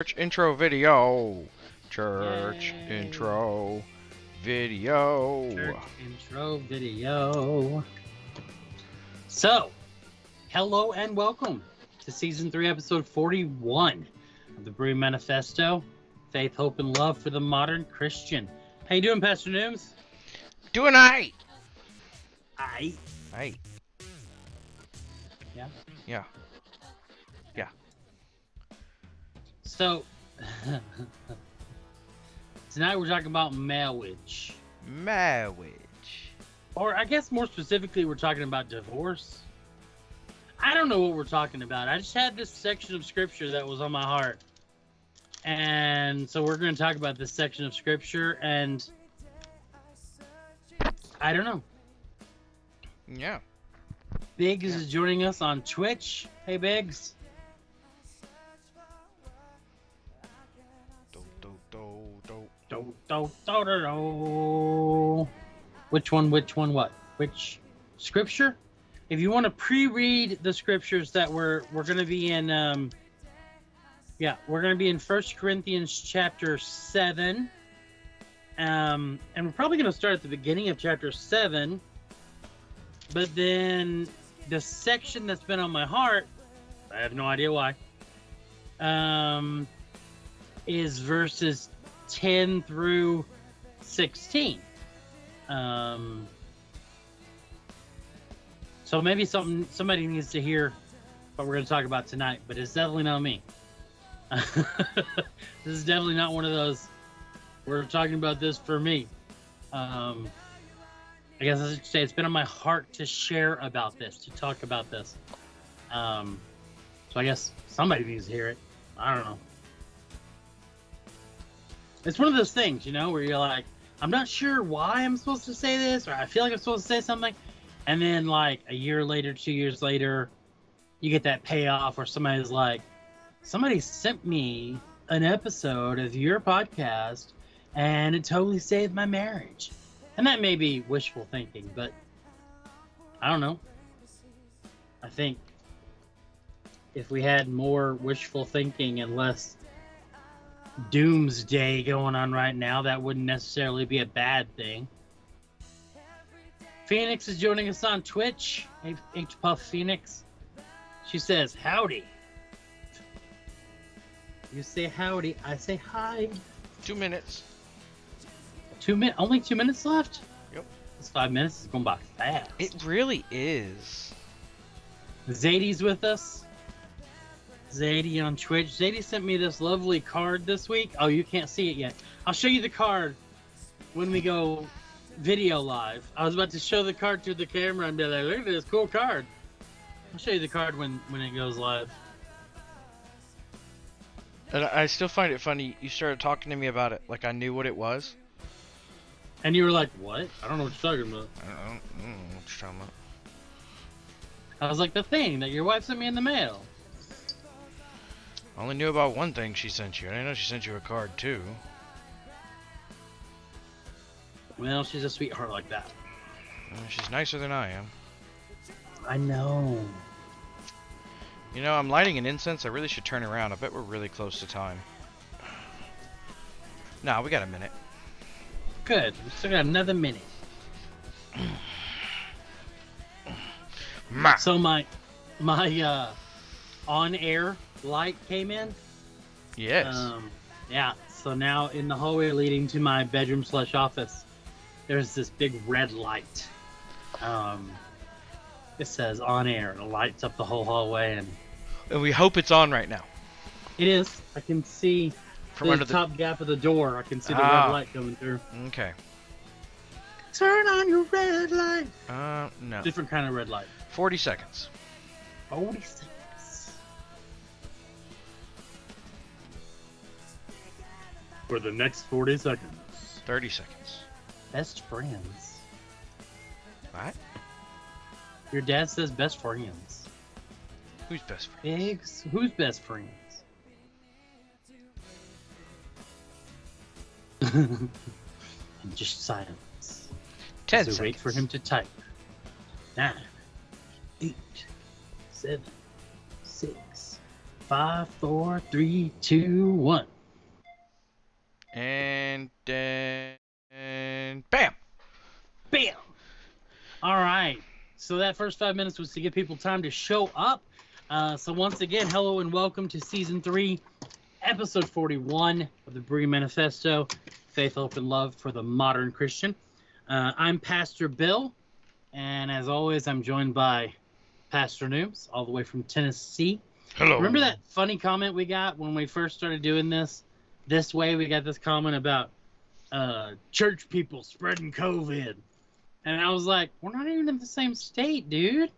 Church intro video. Church Yay. intro video. Church intro video. So, hello and welcome to season three, episode 41 of the Brew Manifesto Faith, Hope, and Love for the Modern Christian. How you doing, Pastor Nooms? Doing aight. I. Aight. Yeah? Yeah. So, tonight we're talking about marriage. Marriage. Or I guess more specifically, we're talking about divorce. I don't know what we're talking about. I just had this section of scripture that was on my heart. And so we're going to talk about this section of scripture. And I don't know. Yeah. Biggs is joining us on Twitch. Hey, Biggs. Do, do, do, do. Which one, which one, what? Which scripture? If you want to pre-read the scriptures that we're we're going to be in um yeah, we're going to be in First Corinthians chapter 7. Um and we're probably going to start at the beginning of chapter 7. But then the section that's been on my heart, I have no idea why. Um is verses 10 through 16. Um, so maybe something somebody needs to hear what we're going to talk about tonight, but it's definitely not me. this is definitely not one of those. We're talking about this for me. Um, I guess I should say it's been on my heart to share about this, to talk about this. Um, so I guess somebody needs to hear it. I don't know it's one of those things, you know, where you're like, I'm not sure why I'm supposed to say this, or I feel like I'm supposed to say something, and then like a year later, two years later, you get that payoff where somebody's like, somebody sent me an episode of your podcast, and it totally saved my marriage, and that may be wishful thinking, but I don't know. I think if we had more wishful thinking and less doomsday going on right now, that wouldn't necessarily be a bad thing. Phoenix is joining us on Twitch. H, Puff Phoenix. She says, Howdy. You say howdy, I say hi. Two minutes. Two min only two minutes left? Yep. This five minutes is going by fast. It really is. Zadie's with us. Zadie on Twitch. Zadie sent me this lovely card this week. Oh, you can't see it yet. I'll show you the card when we go video live. I was about to show the card to the camera and be like, look at this cool card. I'll show you the card when, when it goes live. And I I still find it funny. You started talking to me about it like I knew what it was. And you were like, what? I don't know what you're talking about. I don't, I don't know what you're talking about. I was like, the thing that your wife sent me in the mail. I only knew about one thing she sent you. and I didn't know she sent you a card too. Well, she's a sweetheart like that. She's nicer than I am. I know. You know, I'm lighting an incense. I really should turn around. I bet we're really close to time. Nah, we got a minute. Good. We still got another minute. So my my uh on air light came in. Yes. Um, yeah. So now in the hallway leading to my bedroom slash office, there's this big red light. Um, it says on air. It lights up the whole hallway, and and we hope it's on right now. it is. I can see From the under the. top gap of the door. I can see the Ah. red light coming through. Okay. Turn on your red light. Uh, no. Different kind of red light. 40 seconds. Forty seconds. For the next forty seconds. 30 seconds. Best friends. What? Your dad says best friends. Who's best friends? Biggs, who's best friends? and just silence. 10 so seconds. wait for him to type. Nine, eight, seven, six, five, four, three, two, one. And then and bam. Bam. All right. So that first five minutes was to give people time to show up. Uh, so once again, hello and welcome to season three, episode 41 of the Bree Manifesto, Faith, Hope, and Love for the Modern Christian. Uh, I'm Pastor Bill, and as always, I'm joined by Pastor Nooms, all the way from Tennessee. Hello. Remember that funny comment we got when we first started doing this? This way, we got this comment about uh, church people spreading COVID. And I was like, we're not even in the same state, dude.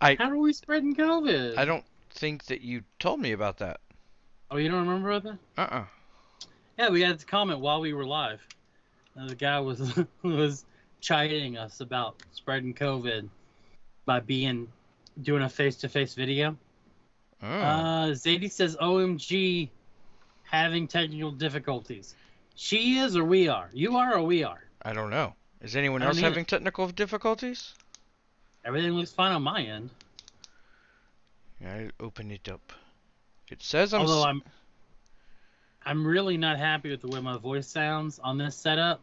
I- How are we spreading COVID? I don't think that you told me about that. Oh, you don't remember that? Uh-uh. Yeah, we got this comment while we were live. Uh, the guy was was chiding us about spreading COVID by being doing a face to face video. Oh. Uh, Zadie says, "OMG, having technical difficulties." She is, or we are. You are, or we are. I don't know. Is anyone else having technical difficulties? Everything looks fine on my end. I open it up. It says I'm. Although I'm, I'm really not happy with the way my voice sounds on this setup.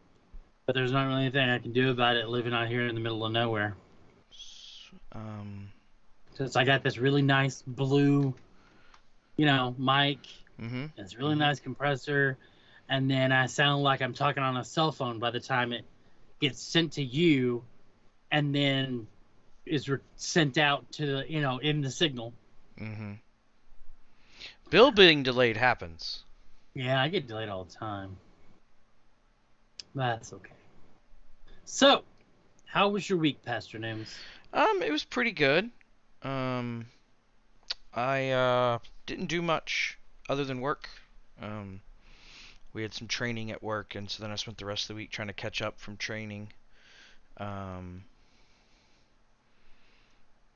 But there's not really anything I can do about it living out here in the middle of nowhere. um. Since I got this really nice blue, you know, mic, Mm-hmm. this really nice compressor, and then I sound like I'm talking on a cell phone by the time it gets sent to you, and then is re- sent out to the, you know, in the signal. Mm-hmm. Bill being delayed happens. Yeah, I get delayed all the time. That's okay. So, how was your week, Pastor Nims? Um, it was pretty good. Um, I uh didn't do much other than work. Um, we had some training at work, and so then I spent the rest of the week trying to catch up from training. Um,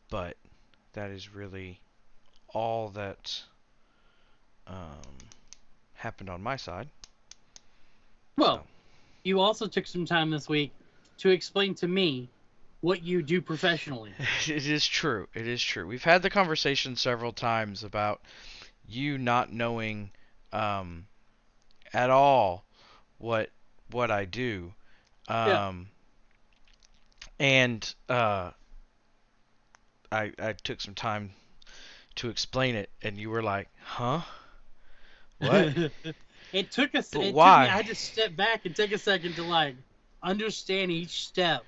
but that is really all that um happened on my side. Well, you also took some time this week to explain to me what you do professionally. It is true. It is true. We've had the conversation several times about you not knowing um, at all what what I do. Um, Yeah. And uh, I I took some time to explain it, and you were like, "Huh? What?" it took us. But it why? Took me, I had to step back and take a second to like understand each step.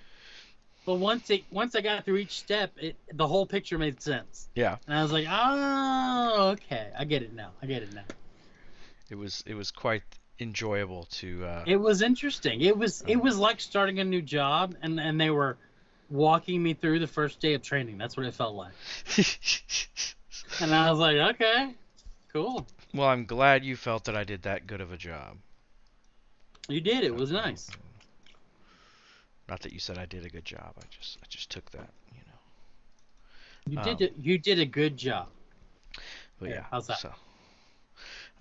But once it once I got through each step, it the whole picture made sense. yeah. And I was like, oh, okay, I get it now. I get it now. It was it was quite enjoyable to. Uh, It was interesting. It was it Oh. was like starting a new job, and and they were walking me through the first day of training. That's what it felt like. And I was like, okay, cool. well, I'm glad you felt that I did that good of a job. You did. It was nice. Not that you said I did a good job. I just I just took that, you know. You Um, did. it- You did a good job. But Yeah, yeah. how's that? So,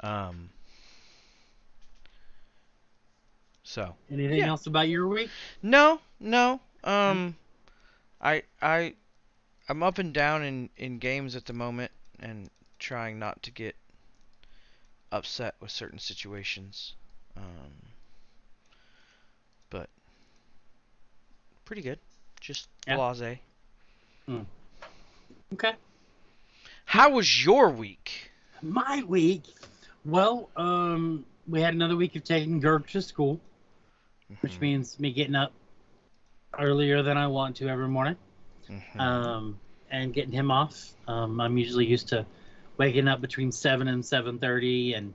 um. So Anything Yeah. else about your week? no, no. Um, I I I'm up and down in in games at the moment and trying not to get upset with certain situations. Um, but pretty good. Just Yeah. blase. Okay. How was your week? My week. Well, um, we had another week of taking Gerg to school, which Mhm, means me getting up earlier than I want to every morning. mhm. um, and getting him off. Um, I'm usually used to waking up between seven and seven thirty, and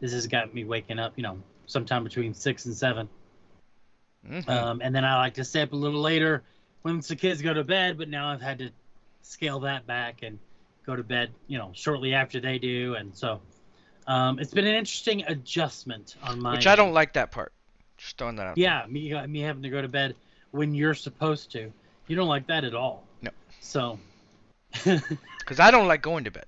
this has got me waking up, you know, sometime between six and seven. Mhm. Um, and then I like to stay up a little later once the kids go to bed, but now I've had to scale that back and go to bed, you know, shortly after they do, and so um, it's been an interesting adjustment on my. Which I don't like that part. Just throwing that out. there. Yeah, me me having to go to bed when you're supposed to. You don't like that at all. No. So. Because I don't like going to bed.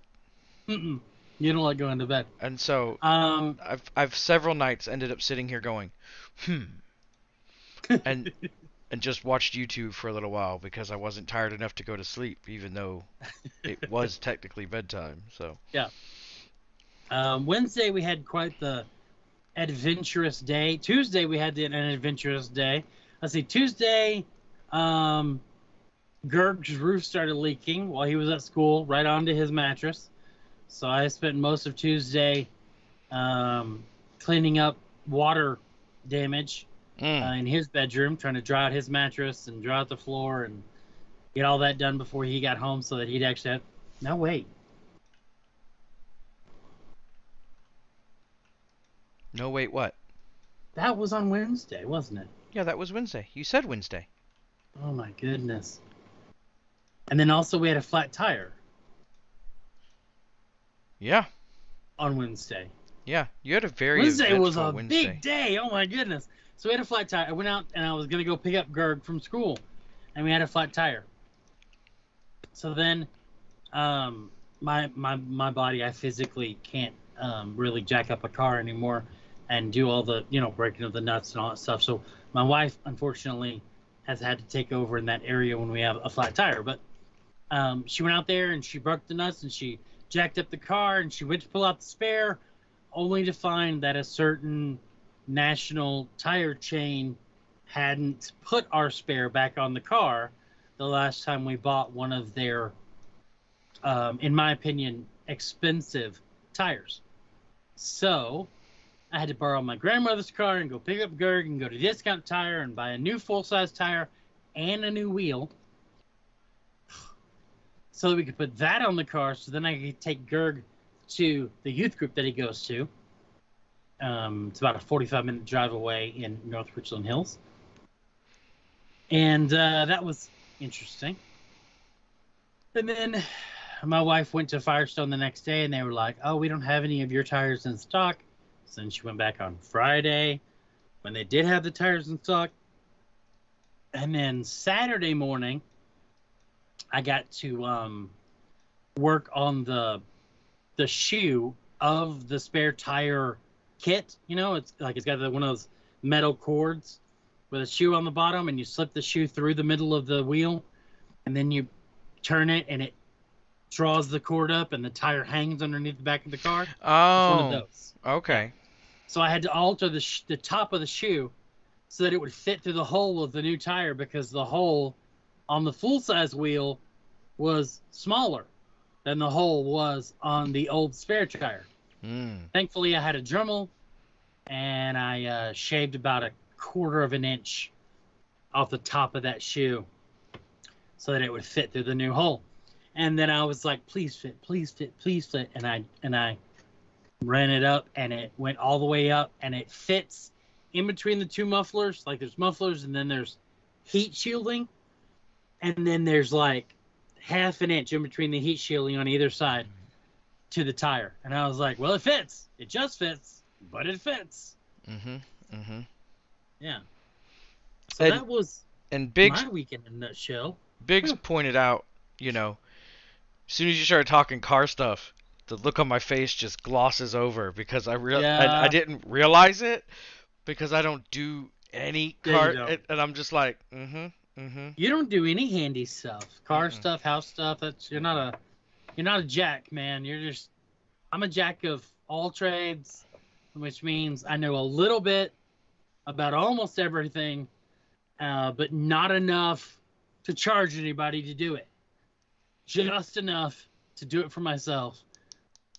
Mm-mm. You don't like going to bed. And so Um, I've I've several nights ended up sitting here going, hmm. And and just watched YouTube for a little while because I wasn't tired enough to go to sleep, even though it was technically bedtime. So Um, Wednesday we had quite the adventurous day. Tuesday we had the, an adventurous day. Let's see. Tuesday, um, Gerg's roof started leaking while he was at school, right onto his mattress. So I spent most of Tuesday um, cleaning up water damage mm, uh, in his bedroom, trying to dry out his mattress and dry out the floor and get all that done before he got home, so that he'd actually have. No, wait. no, wait, what? That was on Wednesday, wasn't it? Yeah, that was Wednesday. You said Wednesday. Oh my goodness. And then also we had a flat tire Yeah, on Wednesday. yeah. You had a very Wednesday was a Wednesday. big day. Oh my goodness. So we had a flat tire. I went out and I was gonna go pick up Gerg from school, and we had a flat tire. So then, um, my my my body, I physically can't um, really jack up a car anymore, and do all the you know breaking of the nuts and all that stuff. So my wife, unfortunately, has had to take over in that area when we have a flat tire. But um, she went out there and she broke the nuts and she jacked up the car and she went to pull out the spare, only to find that a certain national tire chain hadn't put our spare back on the car the last time we bought one of their, um, in my opinion, expensive tires. So I had to borrow my grandmother's car and go pick up Gerg and go to Discount Tire and buy a new full size tire and a new wheel so that we could put that on the car so then I could take Gerg to the youth group that he goes to. Um, it's about a 45 minute drive away in North Richland Hills. And uh, that was interesting. And then my wife went to Firestone the next day and they were like, oh, we don't have any of your tires in stock. So then she went back on Friday when they did have the tires in stock. And then Saturday morning, I got to um, work on the the shoe of the spare tire kit. You know, it's like it's got the, one of those metal cords with a shoe on the bottom, and you slip the shoe through the middle of the wheel, and then you turn it, and it draws the cord up, and the tire hangs underneath the back of the car. It's one of Oh, those. okay. So I had to alter the sh- the top of the shoe so that it would fit through the hole of the new tire because the hole on the full size wheel was smaller than the hole was on the old spare tire. Mm. Thankfully, I had a Dremel and I uh, shaved about a quarter of an inch off the top of that shoe so that it would fit through the new hole. And then I was like, please fit, please fit, please fit. And I and I ran it up and it went all the way up and it fits in between the two mufflers. Like there's mufflers and then there's heat shielding. And then there's like half an inch in between the heat shielding on either side to the tire. And I was like, well, it fits. It just fits, but it fits. Mhm. Mhm. Yeah. So And that was And Biggs my weekend in a nutshell. Biggs pointed out, you know, as soon as you started talking car stuff, the look on my face just glosses over because I real I, Yeah. I didn't realize it because I don't do any car and, and I'm just like, mm-hmm, mm-hmm. You don't do any handy stuff, car Mm-mm. stuff, house stuff. That's you're not a you're not a jack, man. You're just I'm a jack of all trades, which means I know a little bit about almost everything, uh, but not enough to charge anybody to do it. Just enough to do it for myself.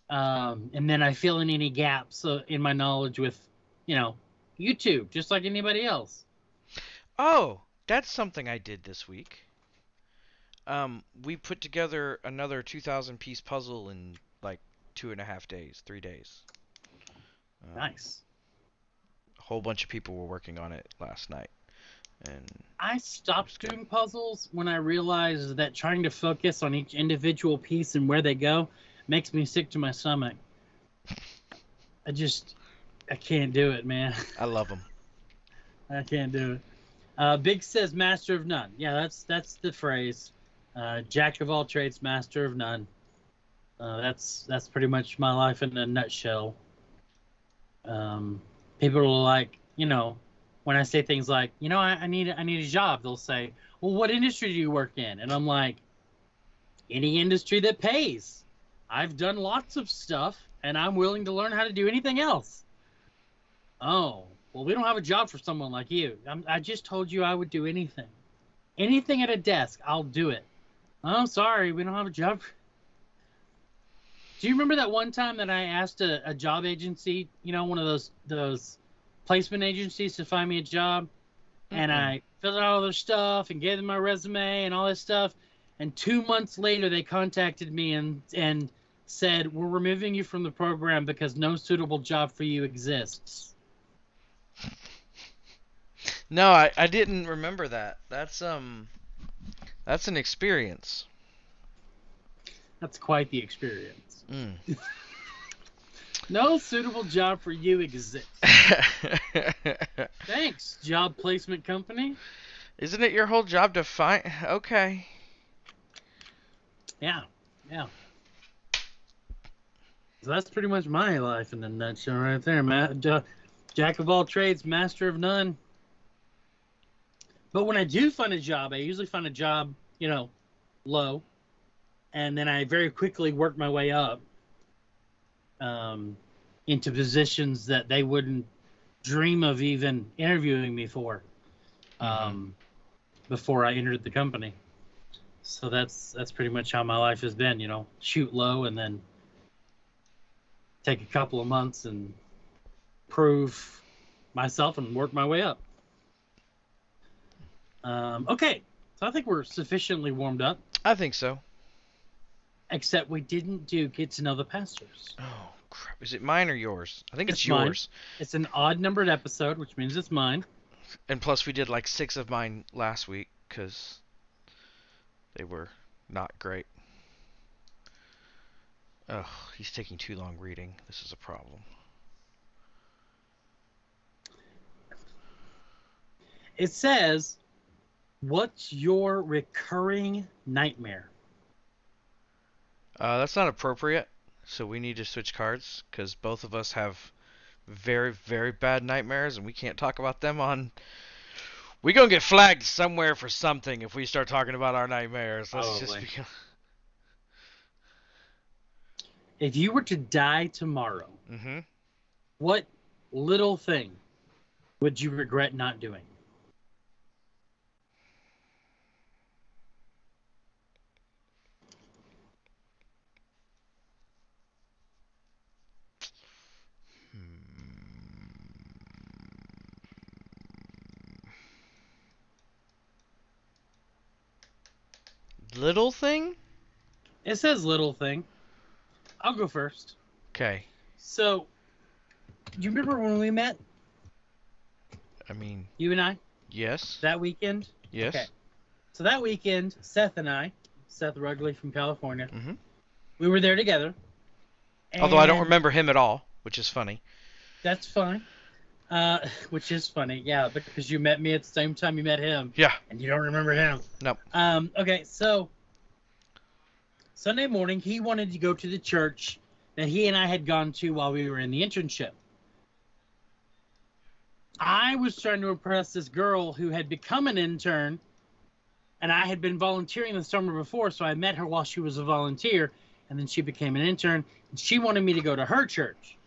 Um, and then I fill in any gaps uh, in my knowledge with, you know, YouTube, just like anybody else. Oh, that's something I did this week. Um, we put together another 2,000 piece puzzle in like two and a half days, three days. Um, Nice. A whole bunch of people were working on it last night, and I stopped doing puzzles when I realized that trying to focus on each individual piece and where they go makes me sick to my stomach. I just, I can't do it, man. I love them. I can't do it. Uh, Biggs says master of none. Yeah, that's that's the phrase. Uh, Jack of all trades, master of none. Uh, that's that's pretty much my life in a nutshell. Um, people are like, you know, when I say things like, you know, I, I need I need a job, they'll say, well, what industry do you work in? And I'm like, any industry that pays. I've done lots of stuff, and I'm willing to learn how to do anything else. Oh, well, we don't have a job for someone like you. I'm, I just told you I would do anything. Anything at a desk, I'll do it. Oh, sorry, we don't have a job. Do you remember that one time that I asked a, a job agency, you know, one of those those placement agencies to find me a job, and Mm-mm. I filled out all their stuff and gave them my resume and all this stuff, and two months later they contacted me and and said we're removing you from the program because no suitable job for you exists. No, I, I didn't remember that. That's um that's an experience. That's quite the experience. Mm. No suitable job for you exists. Thanks, job placement company. Isn't it your whole job to find Okay. Yeah, yeah. So that's pretty much my life in a nutshell, right there, Matt. Jack of all trades, master of none. But when I do find a job, I usually find a job, you know, low, and then I very quickly work my way up um, into positions that they wouldn't dream of even interviewing me for um, before I entered the company. So that's that's pretty much how my life has been, you know, shoot low and then take a couple of months and prove myself and work my way up. Um, okay, so I think we're sufficiently warmed up, I think so. except we didn't do get to know the pastors. Oh crap. Is it mine or yours? I think it's, It's yours. It's an odd numbered episode, which means it's mine. And plus we did like 6 of mine last week cuz they were not great. Oh, he's taking too long reading. This is a problem. It says, "What's your recurring nightmare?" Uh, that's not appropriate. So we need to switch cards because both of us have very, very bad nightmares, and we can't talk about them on. We're gonna get flagged somewhere for something if we start talking about our nightmares. Let's just be. If you were to die tomorrow, hmm what little thing would you regret not doing? Little thing? It says little thing. I'll go first. Okay. So, do you remember when we met, I mean, you and I, yes. that weekend? yes. okay. So that weekend, Seth and I, Seth Rugley from California, mm-hmm. we were there together. Although I don't remember him at all, which is funny. That's fine. Uh, which is funny, yeah, because you met me at the same time you met him, Yeah. and you don't remember him. Nope. Um, okay, so Sunday morning, he wanted to go to the church that he and I had gone to while we were in the internship. I was trying to impress this girl who had become an intern, and I had been volunteering the summer before, so I met her while she was a volunteer, and then she became an intern, and she wanted me to go to her church.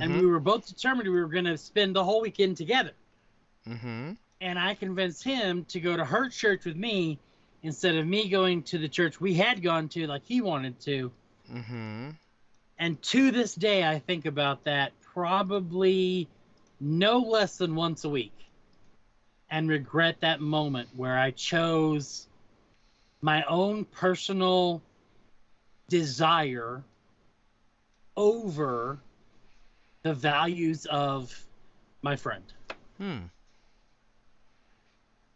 And Mhm. we were both determined we were going to spend the whole weekend together Mhm. and I convinced him to go to her church with me instead of me going to the church we had gone to like he wanted to. Mhm. And to this day, I think about that probably no less than once a week and regret that moment where I chose my own personal desire over the values of my friend. Hmm.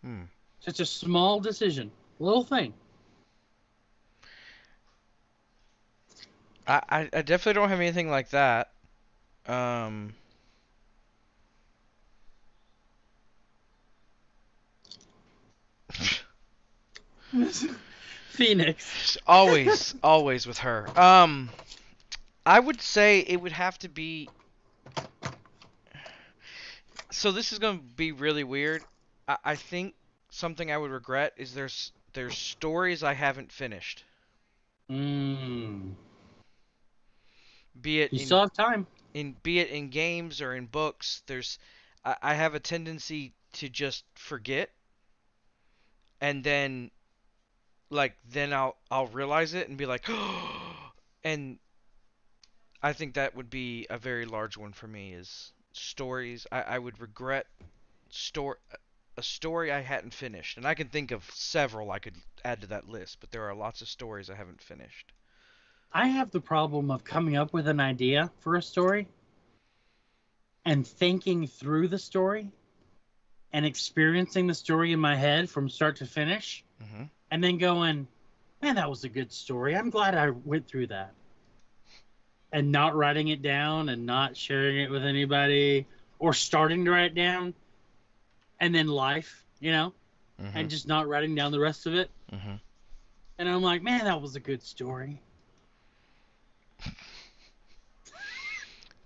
Hmm. Such a small decision, little thing. I, I I definitely don't have anything like that. Um. Phoenix. always, always with her. Um, I would say it would have to be. So this is gonna be really weird. I, I think something I would regret is there's there's stories I haven't finished. Mm. Be it You in, still have time. in be it in games or in books. There's I, I have a tendency to just forget, and then like then I'll I'll realize it and be like, and I think that would be a very large one for me is stories. I, I would regret story a story I hadn't finished, and I can think of several I could add to that list, but there are lots of stories I haven't finished. I have the problem of coming up with an idea for a story and thinking through the story and experiencing the story in my head from start to finish hmm and then going, man, that was a good story. I'm glad I went through that. And not writing it down and not sharing it with anybody or starting to write it down and then life, you know, hmm and just not writing down the rest of it. hmm And I'm like, man, that was a good story.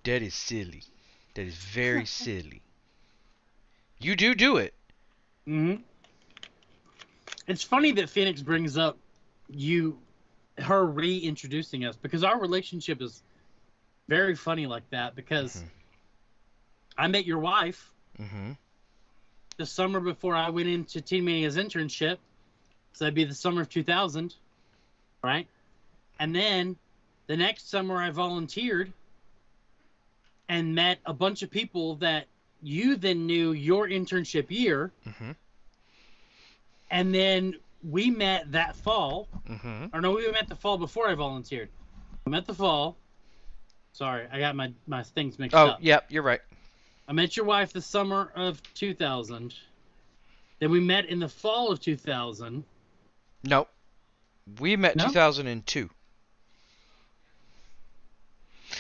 That is silly. That is very silly. You do do it. hmm It's funny that Phoenix brings up you, her reintroducing us because our relationship is very funny like that because Mhm. I met your wife hmm the summer before I went into Teen Mania's internship. So that'd be the summer of 2000, right? And then the next summer I volunteered and met a bunch of people that you then knew your internship year. hmm And then we met that fall. hmm Or no, we met the fall before I volunteered. I met the fall. Sorry, I got my, my things mixed Oh, up. Oh, yep, you're right. I met your wife the summer of 2000. Then we met in the fall of 2000. Nope. We met No? 2002.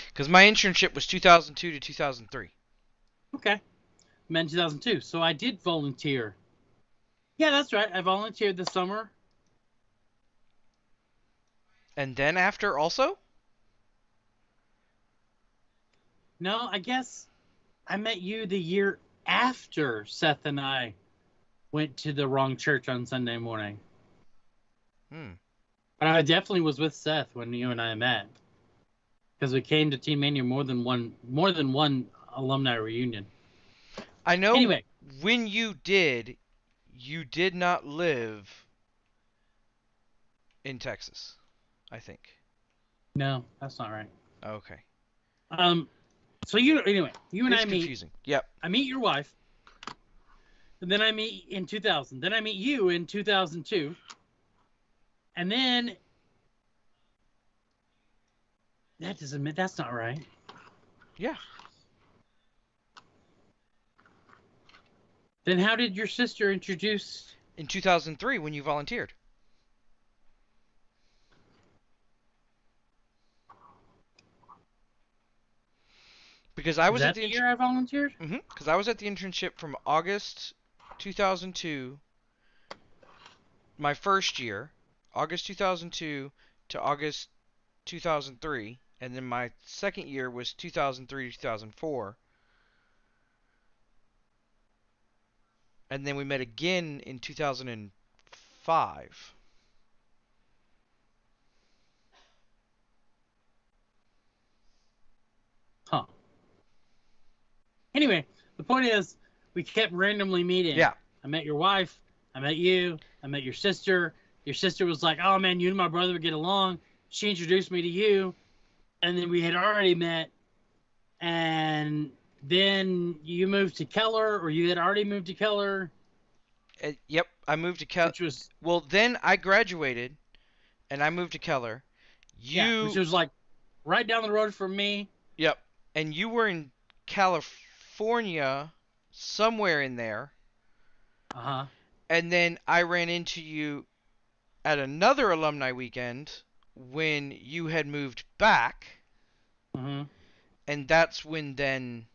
Because my internship was 2002 to 2003. Okay. Met in 2002. So I did volunteer. Yeah, that's right. I volunteered this summer. And then after also? No, I guess I met you the year after Seth and I went to the wrong church on Sunday morning. Hmm. But I definitely was with Seth when you and I met. Because we came to Teen Mania more than one more than one alumni reunion. I know Anyway, when you did, you did not live in Texas, I think. no, that's not right. Okay. Um so you anyway, you and it's I meet confusing. Yep. I meet your wife. And then I meet in 2000. Then I meet you in 2002. And then that doesn't mean that's not right. Yeah. Then how did your sister introduce? In 2003 when you volunteered. Because I was that at the, the year I volunteered. Mm-hmm. Because I was at the internship from August 2002, my first year, August 2002 to August 2003, and then my second year was 2003 to 2004. And then we met again in 2005. Huh. Anyway, the point is, we kept randomly meeting. Yeah. I met your wife. I met you. I met your sister. Your sister was like, "Oh man, you and my brother would get along." She introduced me to you, and then we had already met. And then you moved to Keller, or you had already moved to Keller, Uh, yep, I moved to Keller. which was Well, then I graduated, and I moved to Keller. You yeah, which was like right down the road from me. Yep. And you were in California, somewhere in there, Uh huh. and then I ran into you at another alumni weekend when you had moved back, Mm-hmm. and that's when then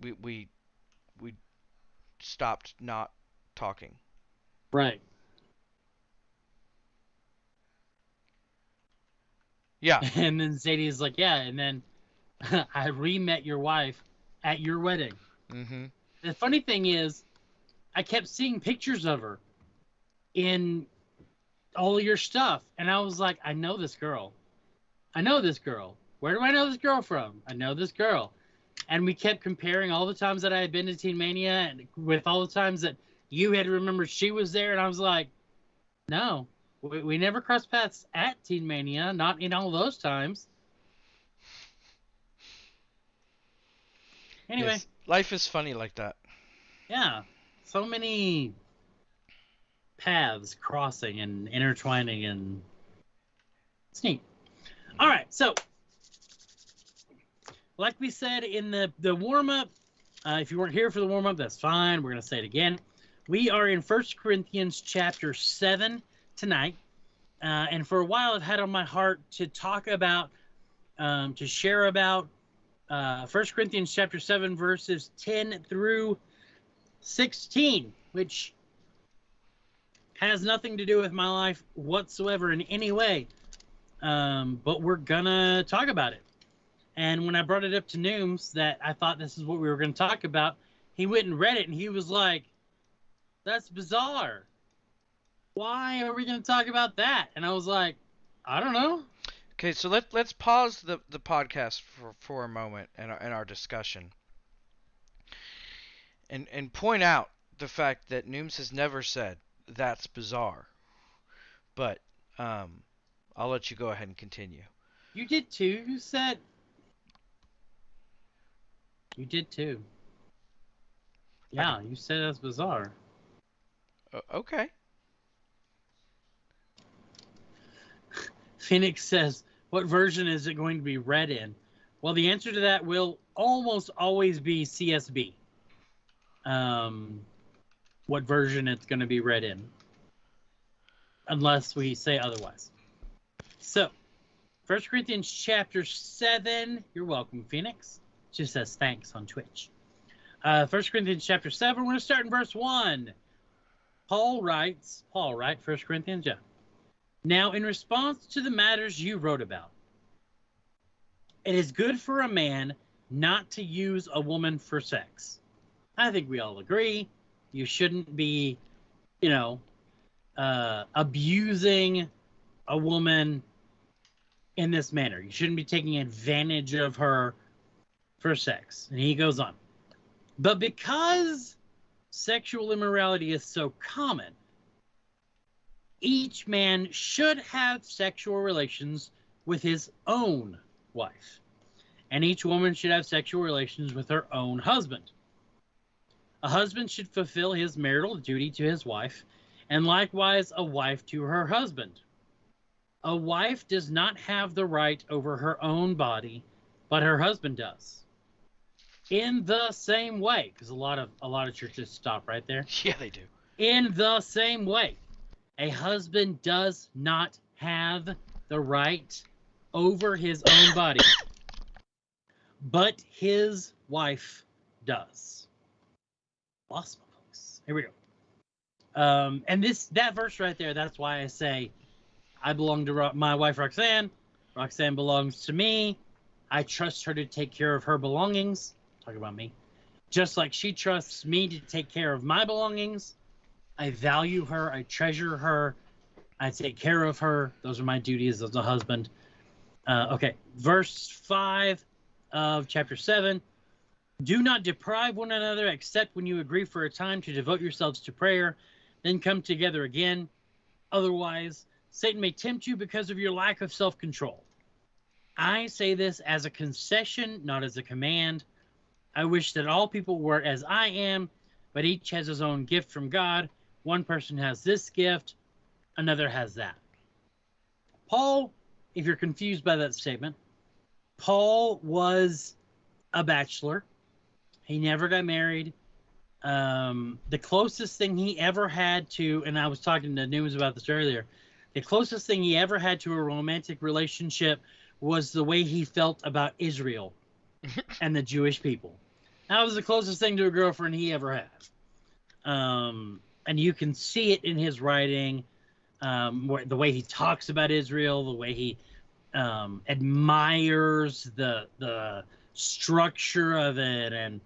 we we we stopped not talking. Right. Yeah. And then Zadie is like, yeah. And then I re met your wife at your wedding. Mm-hmm. The funny thing is, I kept seeing pictures of her in all your stuff, and I was like, I know this girl. I know this girl. Where do I know this girl from? I know this girl. And we kept comparing all the times that I had been to Teen Mania and with all the times that you had remembered she was there, and I was like, no, we, we never crossed paths at Teen Mania, not in all those times. Anyway, Yes, life is funny like that. yeah, so many paths crossing and intertwining, and it's neat. All right, so like we said in the the warm up, uh, if you weren't here for the warm up, that's fine. We're gonna say it again. We are in First Corinthians chapter seven tonight, uh, and for a while I've had on my heart to talk about, um, to share about uh, 1 Corinthians chapter 7, verses 10 through 16, which has nothing to do with my life whatsoever in any way. Um, but we're gonna talk about it. And when I brought it up to Nooms that I thought this is what we were gonna talk about, he went and read it and he was like, That's bizarre. Why are we gonna talk about that? And I was like, I don't know. Okay, so let let's pause the the podcast for for a moment in our, in our discussion, and and point out the fact that Nooms has never said that's bizarre, but um, I'll let you go ahead and continue. You did too. You said you did too. Yeah, you said that's bizarre. O- okay. Phoenix says, "What version is it going to be read in?" Well, the answer to that will almost always be CSB. Um, what version it's going to be read in, unless we say otherwise. So, First Corinthians chapter seven. You're welcome, Phoenix. She says thanks on Twitch. Uh, 1 Corinthians chapter 7, we're going to start in verse 1. Paul writes, Paul, right? 1 Corinthians, yeah. Now, in response to the matters you wrote about, it is good for a man not to use a woman for sex. I think we all agree. You shouldn't be, you know, uh, abusing a woman in this manner. You shouldn't be taking advantage of her for sex. And he goes on. But because sexual immorality is so common, each man should have sexual relations with his own wife, and each woman should have sexual relations with her own husband. A husband should fulfill his marital duty to his wife, and likewise a wife to her husband. A wife does not have the right over her own body, but her husband does. In the same way, because a lot of a lot of churches stop right there Yeah, they do. in the same way, a husband does not have the right over his own body, but his wife does. Lost my place. Here we go. Um, and this that verse right there, that's why I say I belong to Ro- my wife Roxanne. Roxanne belongs to me. I trust her to take care of her belongings. Talk about me. Just like she trusts me to take care of my belongings. I value her. I treasure her. I take care of her. Those are my duties as a husband. Uh, okay, verse 5 of chapter 7. Do not deprive one another except when you agree for a time to devote yourselves to prayer, then come together again. Otherwise, Satan may tempt you because of your lack of self control. I say this as a concession, not as a command. I wish that all people were as I am, but each has his own gift from God. One person has this gift, another has that. Paul, if you're confused by that statement, Paul was a bachelor. He never got married. Um, the closest thing he ever had to, and I was talking to Nooms about this earlier, the closest thing he ever had to a romantic relationship was the way he felt about Israel and the Jewish people. That was the closest thing to a girlfriend he ever had. Um, and you can see it in his writing, um, where, the way he talks about Israel, the way he um, admires the the structure of it and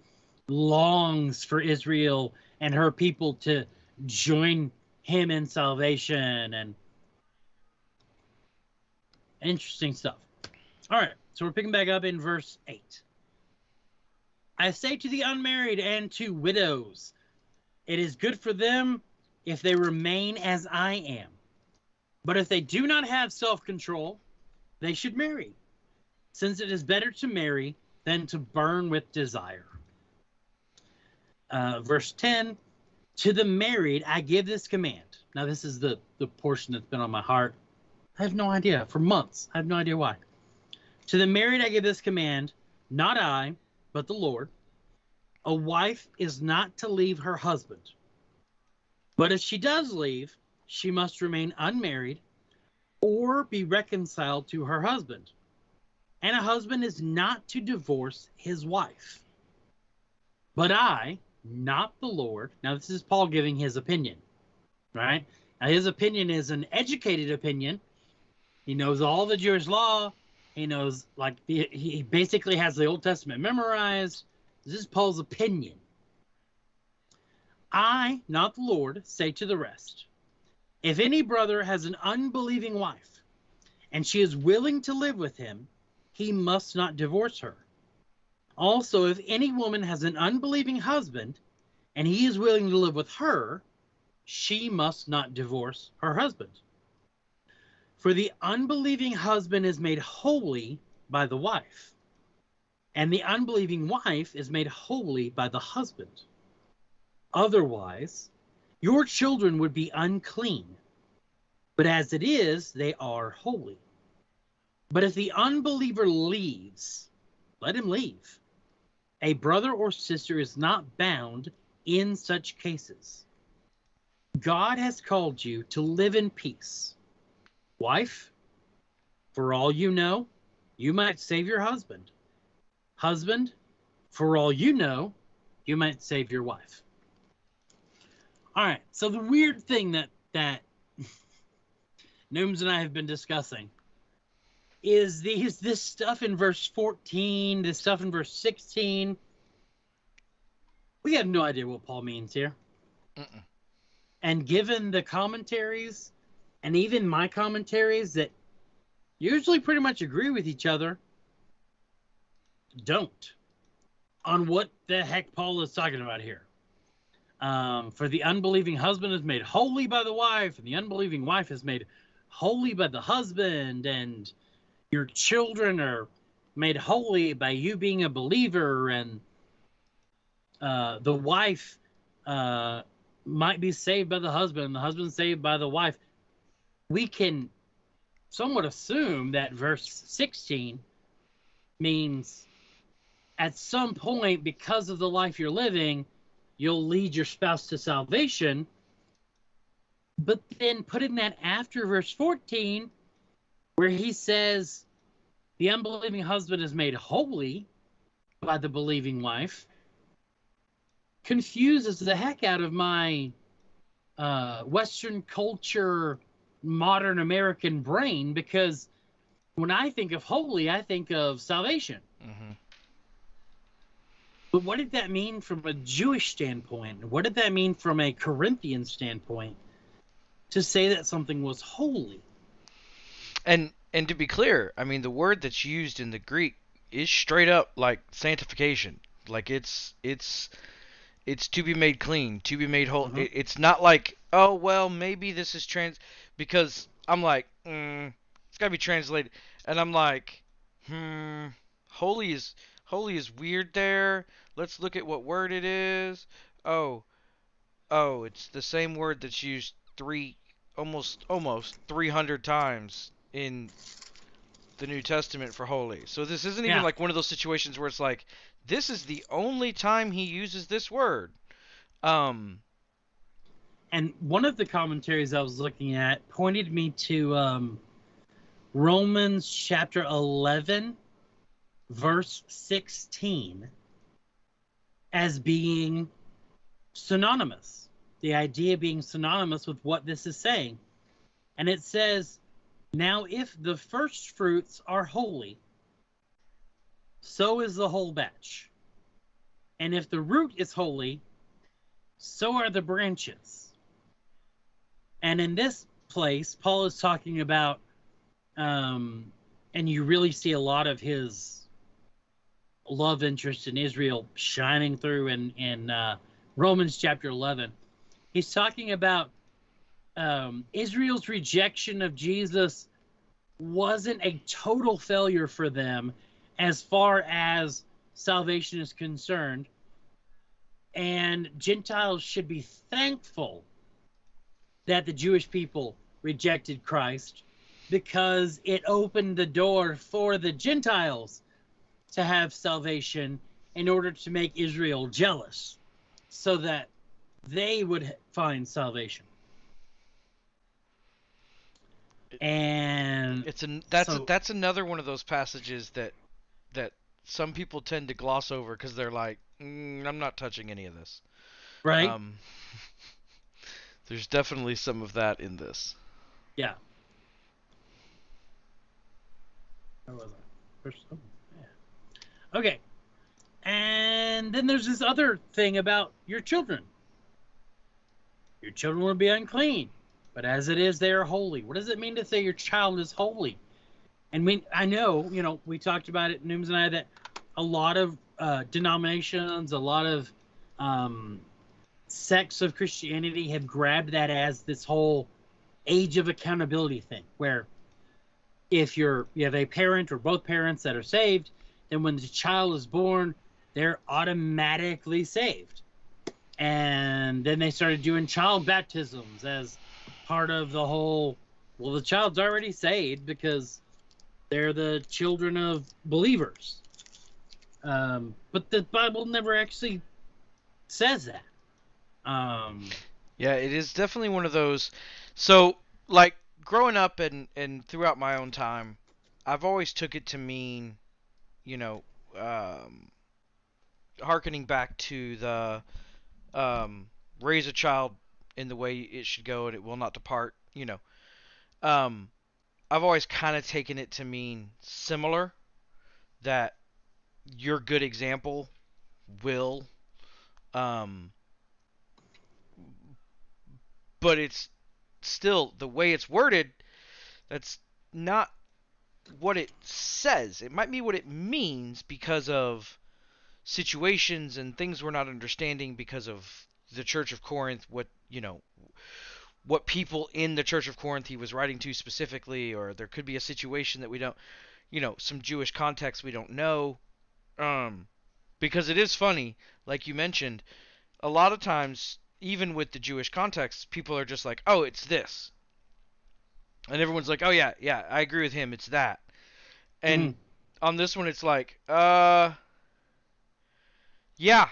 longs for Israel and her people to join him in salvation and interesting stuff. All right, so we're picking back up in verse 8. I say to the unmarried and to widows, it is good for them if they remain as I am. But if they do not have self control, they should marry, since it is better to marry than to burn with desire. Uh, verse 10 To the married, I give this command. Now, this is the, the portion that's been on my heart. I have no idea. For months, I have no idea why. To the married, I give this command, not I, but the Lord. A wife is not to leave her husband. But if she does leave, she must remain unmarried or be reconciled to her husband. And a husband is not to divorce his wife. But I, not the Lord. Now, this is Paul giving his opinion, right? Now, his opinion is an educated opinion. He knows all the Jewish law. He knows, like, he basically has the Old Testament memorized. This is Paul's opinion. I, not the Lord, say to the rest if any brother has an unbelieving wife and she is willing to live with him, he must not divorce her. Also, if any woman has an unbelieving husband and he is willing to live with her, she must not divorce her husband. For the unbelieving husband is made holy by the wife, and the unbelieving wife is made holy by the husband. Otherwise, your children would be unclean, but as it is, they are holy. But if the unbeliever leaves, let him leave. A brother or sister is not bound in such cases. God has called you to live in peace. Wife, for all you know, you might save your husband. Husband, for all you know, you might save your wife. All right. So the weird thing that that Nooms and I have been discussing is these this stuff in verse 14, this stuff in verse 16. We have no idea what Paul means here. Mm-mm. And given the commentaries and even my commentaries that usually pretty much agree with each other, don't on what the heck Paul is talking about here. Um, for the unbelieving husband is made holy by the wife, and the unbelieving wife is made holy by the husband, and your children are made holy by you being a believer and uh, the wife uh, might be saved by the husband and the husband saved by the wife we can somewhat assume that verse 16 means at some point because of the life you're living you'll lead your spouse to salvation but then putting that after verse 14 where he says the unbelieving husband is made holy by the believing wife confuses the heck out of my uh, Western culture, modern American brain because when I think of holy, I think of salvation. Mm-hmm. But what did that mean from a Jewish standpoint? What did that mean from a Corinthian standpoint to say that something was holy? And and to be clear, I mean the word that's used in the Greek is straight up like sanctification. Like it's it's it's to be made clean, to be made whole. Mm-hmm. It, it's not like oh well maybe this is trans because I'm like mm, it's gotta be translated, and I'm like hmm holy is holy is weird there. Let's look at what word it is. Oh oh it's the same word that's used three almost almost 300 times in the New Testament for holy. So this isn't even yeah. like one of those situations where it's like this is the only time he uses this word. Um and one of the commentaries I was looking at pointed me to um, Romans chapter 11 verse 16 as being synonymous. The idea being synonymous with what this is saying. And it says now, if the first fruits are holy, so is the whole batch. And if the root is holy, so are the branches. And in this place, Paul is talking about, um, and you really see a lot of his love interest in Israel shining through in in uh, Romans chapter 11. He's talking about um, Israel's rejection of Jesus wasn't a total failure for them as far as salvation is concerned. And Gentiles should be thankful that the Jewish people rejected Christ because it opened the door for the Gentiles to have salvation in order to make Israel jealous so that they would find salvation. And It's an that's So- that's another one of those passages that that some people tend to gloss over because they're like, mm, I'm not touching any of this. right? Um, there's definitely some of that in this. yeah. Where was I? First, oh, yeah. Okay. And then there's this other thing about your children. Your children will be unclean, but as it is, they are holy. What does it mean to say your child is holy? And we, I know, you know, we talked about it, Nooms and I, that a lot of uh, denominations, a lot of um, sects of Christianity have grabbed that as this whole age of accountability thing, where if you're you have a parent or both parents that are saved, then when the child is born, they're automatically saved. And then they started doing child baptisms as part of the whole well, the child's already saved because they're the children of believers. Um, but the Bible never actually says that. Um, Yeah, it is definitely one of those. So, like growing up and and throughout my own time, I've always took it to mean, you know, um, harkening back to the um, raise a child in the way it should go and it will not depart. You know, um, I've always kind of taken it to mean similar that your good example will um but it's still the way it's worded that's not what it says. It might be what it means because of situations and things we're not understanding because of the church of corinth what you know what people in the church of corinth he was writing to specifically or there could be a situation that we don't you know some jewish context we don't know. Um because it is funny like you mentioned a lot of times even with the Jewish context, people are just like, "Oh, it's this," and everyone's like, "Oh yeah, yeah, I agree with him. It's that." And on this one, it's like, "Uh, yeah."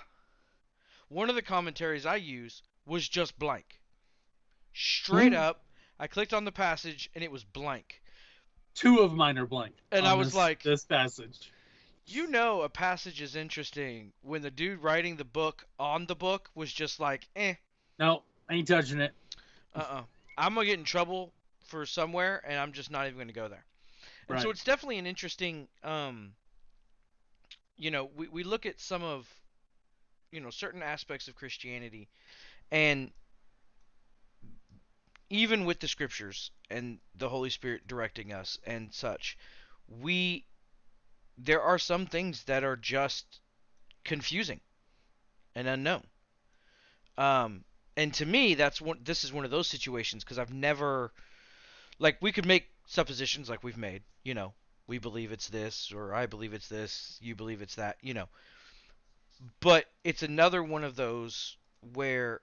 One of the commentaries I use was just blank, straight Hmm. up. I clicked on the passage and it was blank. two of mine are blank. And I was this- like- this passage. You know, a passage is interesting when the dude writing the book on the book was just like, "Eh, No, I ain't touching it. uh-uh. I'm gonna get in trouble for somewhere, and I'm just not even gonna go there. And so it's definitely an interesting, um, you know, we we look at some of, you know, certain aspects of Christianity, and even with the scriptures and the Holy Spirit directing us and such, we there are some things that are just confusing and unknown. Um, and to me, that's one. This is one of those situations because I've never, like, we could make suppositions like we've made. You know, we believe it's this, or I believe it's this. You believe it's that. You know, but it's another one of those where,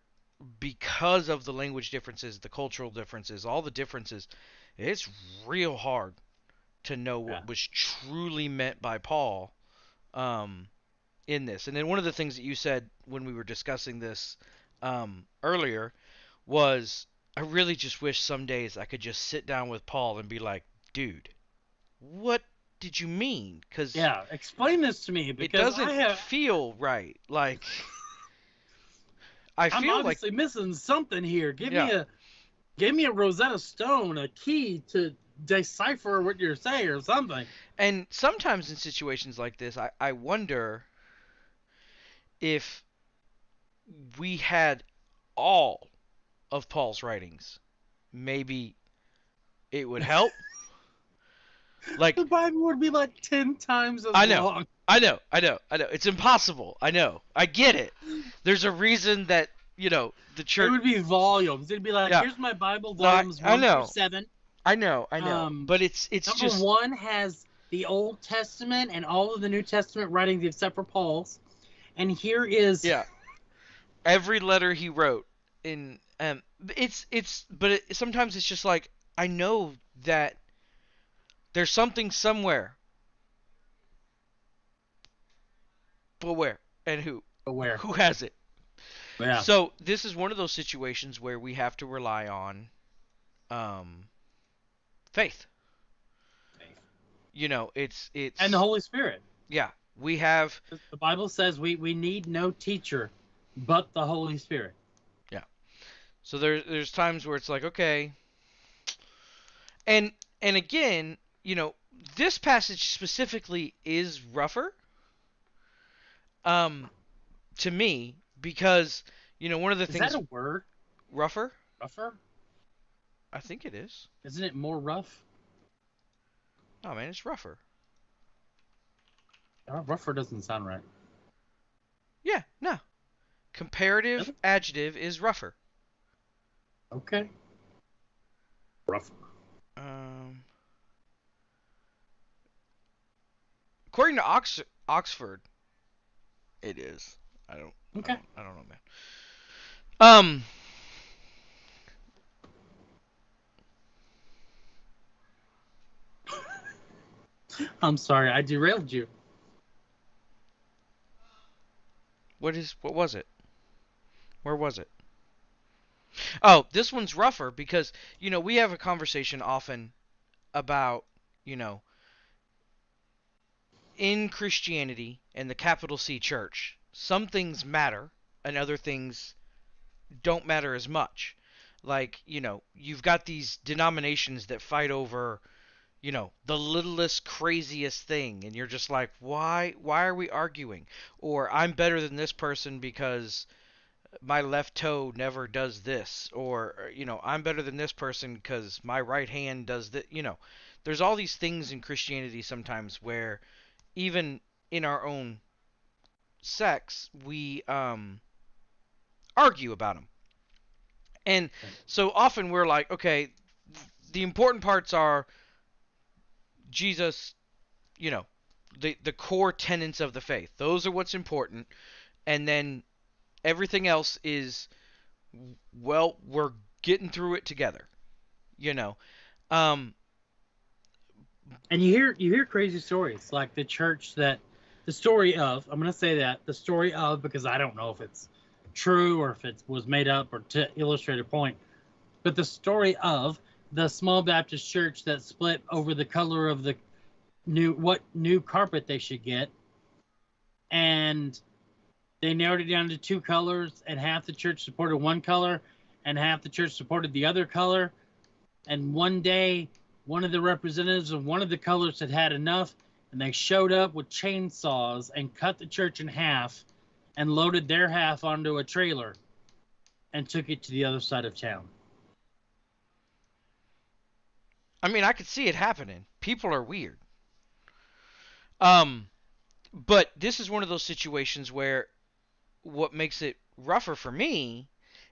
because of the language differences, the cultural differences, all the differences, it's real hard to know what Yeah. was truly meant by Paul. Um, in this. And then one of the things that you said when we were discussing this um, earlier was I really just wish some days I could just sit down with Paul and be like, dude, what did you mean? Because Yeah, explain this to me because it doesn't I have. feel right. Like, I I'm feel like obviously missing something here. Give me a, give me a Rosetta Stone, a key to decipher what you're saying or something. And sometimes in situations like this, I, I wonder if we had all of Paul's writings, maybe it would help. like The Bible would be like ten times as I know. long. I know, I know, I know. It's impossible. I know. I get it. There's a reason that, you know, the church. It would be volumes. It'd be like, Yeah. here's my Bible No, I- volumes I one know. through seven. I know, I know. Um, but it's it's Number just one has the Old Testament and all of the New Testament writings except for Paul's. And here is Yeah. Every letter he wrote in um it's it's but it, sometimes it's just like I know that there's something somewhere. But where and who? where. Who has it? Yeah. So this is one of those situations where we have to rely on um faith. You know, it's it's and the Holy Spirit. yeah, we have The Bible says we, we need no teacher but the Holy Spirit. So there's there's times where it's like okay, and and again, you know, this passage specifically is rougher. Um, to me because you know one of the Is things Is that a word? rougher. Rougher? I think it is. Isn't it more rough? Oh man, it's rougher. Uh, rougher doesn't sound right. Yeah, no. Comparative Really? adjective is rougher. Okay. Rough. Um, according to Ox- Oxford, it is. I don't. I Okay. don't, I don't know, man. Um. I'm sorry, I derailed you. What is? What was it? Where was it? Oh, this one's rougher because you know we have a conversation often about you know in Christianity and the capital C church, some things matter and other things don't matter as much. Like, you know, you've got these denominations that fight over, you know, the littlest craziest thing and you're just like, "Why why are we arguing?" Or I'm better than this person because my left toe never does this or you know, I'm better than this person cuz my right hand does that, you know. There's all these things in Christianity sometimes where even in our own sects, we um, argue about them. And so often we're like, okay, the important parts are Jesus, you know, the the core tenets of the faith. Those are what's important, and then everything else is, well, we're getting through it together, you know. Um, And you hear you hear crazy stories like the church that the story of I'm gonna say that the story of because I don't know if it's true or if it was made up or to illustrate a point, but the story of the small Baptist church that split over the color of the new what new carpet they should get, and they narrowed it down to two colors, and half the church supported one color, and half the church supported the other color, and one day one of the representatives of one of the colors had had enough and they showed up with chainsaws and cut the church in half and loaded their half onto a trailer and took it to the other side of town. I mean, I could see it happening. People are weird. Um, but this is one of those situations where what makes it rougher for me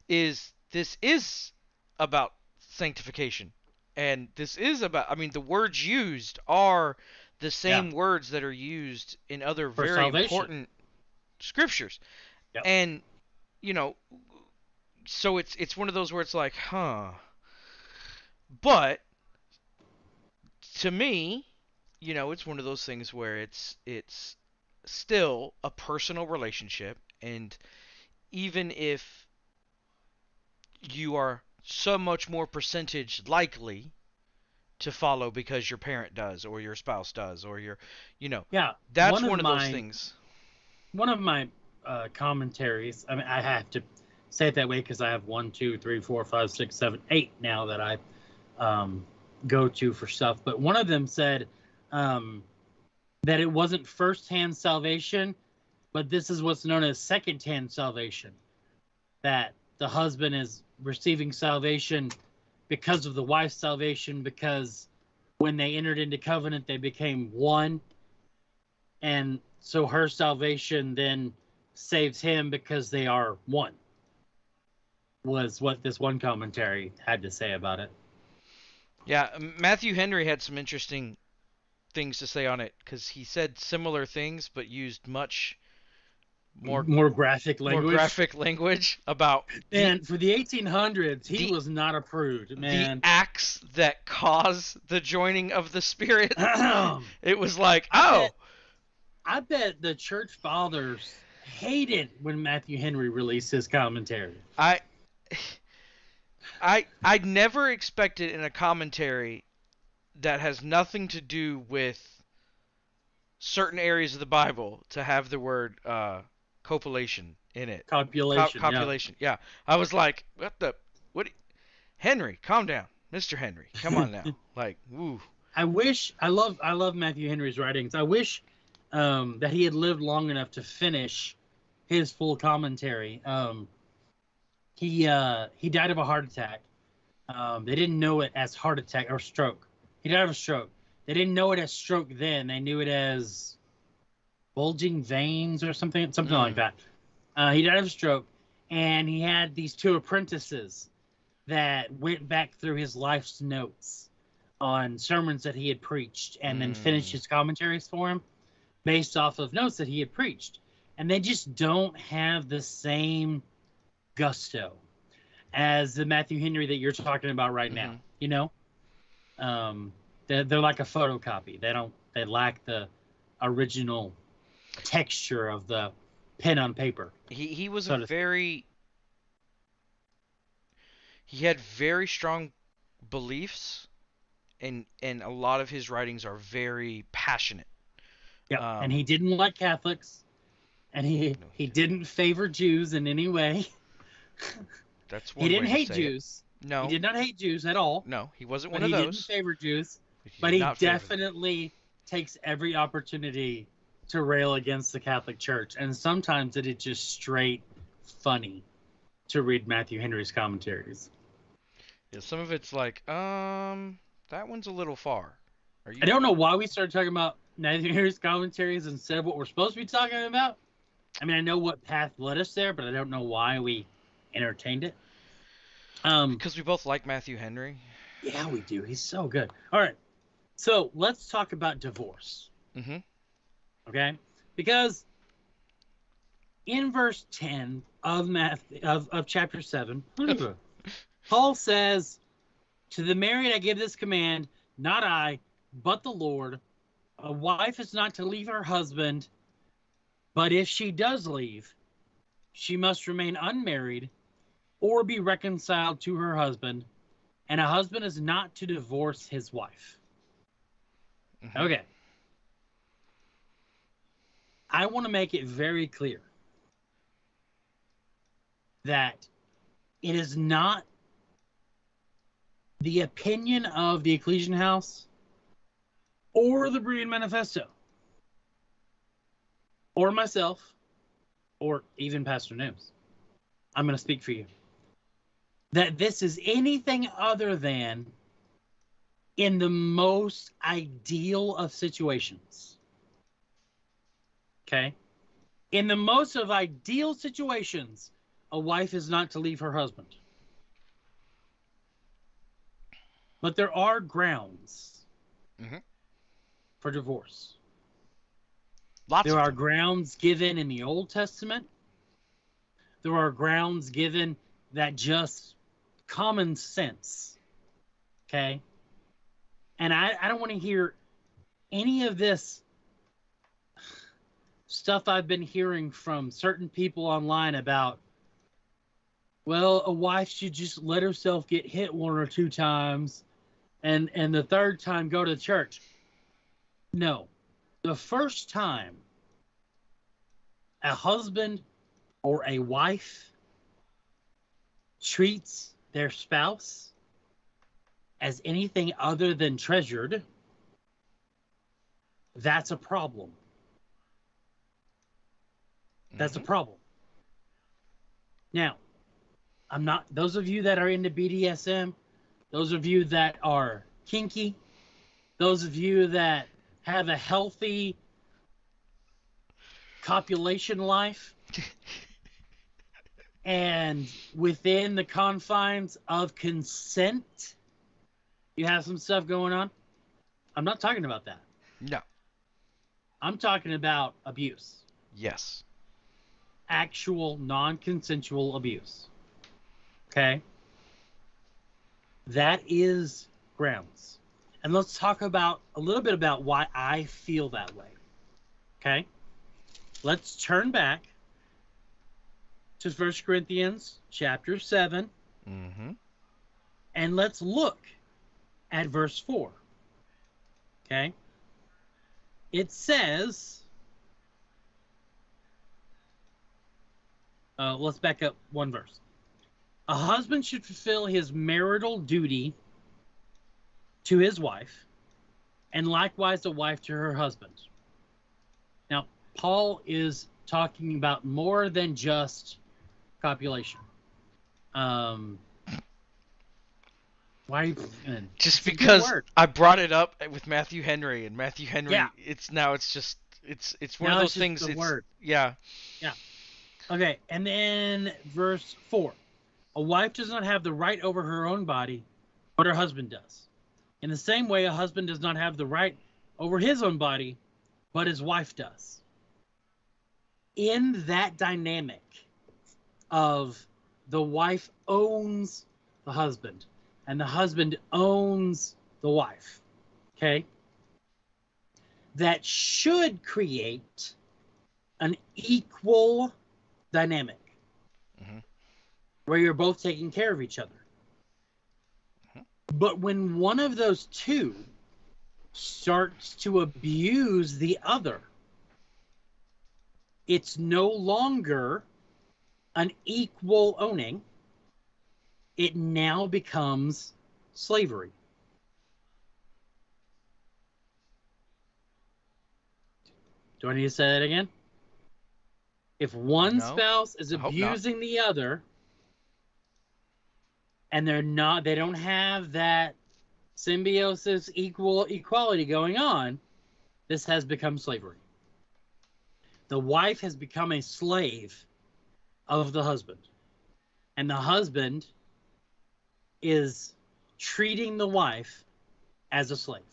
is this is about sanctification. And this is about, I mean, the words used are the same words that are used in other For very salvation. important scriptures. Yep. And, you know, so it's it's one of those where it's like, huh. But to me, you know, it's one of those things where it's it's still a personal relationship and even if you are so much more percentage likely to follow because your parent does or your spouse does or your you know Yeah, that's One one of of, those my- things one of my uh, commentaries. I mean, I have to say it that way because I have one, two, three, four, five, six, seven, eight now that I um, go to for stuff. But one of them said um, that it wasn't first-hand salvation, but this is what's known as second-hand salvation. That the husband is receiving salvation because of the wife's salvation, because when they entered into covenant, they became one. And so her salvation then saves him because they are one, was what this one commentary had to say about it. Yeah, Matthew Henry had some interesting things to say on it because he said similar things but used much more more graphic language. More graphic language about. And for the 1800s, he the, was not a prude, man. The acts that cause the joining of the spirit. it was like, I oh. Bet, I bet the church fathers hated when Matthew Henry released his commentary. I. I I never expected in a commentary that has nothing to do with certain areas of the Bible to have the word uh, copulation in it. Copulation. Co- copulation. Yeah. yeah. I was like, what the what? Henry, calm down, Mr. Henry. Come on now. like, woo. I wish I love I love Matthew Henry's writings. I wish um, that he had lived long enough to finish his full commentary. Um, he uh, he died of a heart attack. Um, they didn't know it as heart attack or stroke. He died of a stroke. They didn't know it as stroke then. They knew it as bulging veins or something, something mm. like that. Uh, he died of a stroke, and he had these two apprentices that went back through his life's notes on sermons that he had preached, and mm. then finished his commentaries for him based off of notes that he had preached. And they just don't have the same gusto as the Matthew Henry that you're talking about right mm-hmm. now. You know, um, they're, they're like a photocopy. They don't. They lack the original texture of the pen on paper. He he was so a very he had very strong beliefs and and a lot of his writings are very passionate. Yeah, um, and he didn't like Catholics and he no, he didn't favor Jews in any way. That's one He didn't hate Jews. It. No. He did not hate Jews at all. No, he wasn't one of those. He didn't favor Jews. He but he definitely takes every opportunity to rail against the Catholic Church, and sometimes it is just straight funny to read Matthew Henry's commentaries. Yeah, some of it's like, um, that one's a little far. Are you? I don't know why we started talking about Matthew Henry's commentaries instead of what we're supposed to be talking about. I mean, I know what path led us there, but I don't know why we entertained it. Um, because we both like Matthew Henry. Yeah, we do. He's so good. All right, so let's talk about divorce. Mm-hmm. Okay? Because in verse 10 of Math of, of chapter 7, Paul says, To the married I give this command, not I, but the Lord. A wife is not to leave her husband, but if she does leave, she must remain unmarried or be reconciled to her husband, and a husband is not to divorce his wife. Mm-hmm. Okay. I want to make it very clear that it is not the opinion of the Ecclesian House or the Berean Manifesto or myself or even Pastor Nooms. I'm going to speak for you. That this is anything other than in the most ideal of situations Okay. In the most of ideal situations, a wife is not to leave her husband. But there are grounds mm-hmm. for divorce. Lots there are grounds given in the Old Testament. There are grounds given that just common sense. Okay. And I, I don't want to hear any of this stuff I've been hearing from certain people online about, well, a wife should just let herself get hit one or two times and and the third time go to church. No. The first time a husband or a wife treats their spouse as anything other than treasured, that's a problem. That's a Mhm. problem. Now, I'm not, those of you that are into BDSM, those of you that are kinky, those of you that have a healthy copulation life, and within the confines of consent, you have some stuff going on. I'm not talking about that. No. I'm talking about abuse. Yes. Actual non-consensual abuse. Okay? That is grounds. And let's talk about a little bit about why I feel that way. Okay? Let's turn back to 1 Corinthians chapter 7 Mm-hmm. and let's look at verse 4. Okay? It says, uh, let's back up one verse. A husband should fulfill his marital duty to his wife, and likewise a wife to her husband. Now, Paul is talking about more than just copulation. Um, why? Just It's a good because. I brought it up with Matthew Henry and Matthew Henry, Yeah. it's now it's just it's it's one Now of those things. the It's, word. Yeah. Okay, and then verse 4. A wife does not have the right over her own body, but her husband does. In the same way, a husband does not have the right over his own body, but his wife does. In that dynamic of the wife owns the husband and the husband owns the wife, okay? That should create an equal dynamic Mhm. where you're both taking care of each other. Mhm. But when one of those two starts to abuse the other, it's no longer an equal owning. It now becomes slavery. Do I need to say that again? If one No, spouse is I hope not. abusing the other and they're not they don't have that symbiosis equal equality going on, this has become slavery. The wife has become a slave of the husband. And the husband is treating the wife as a slave.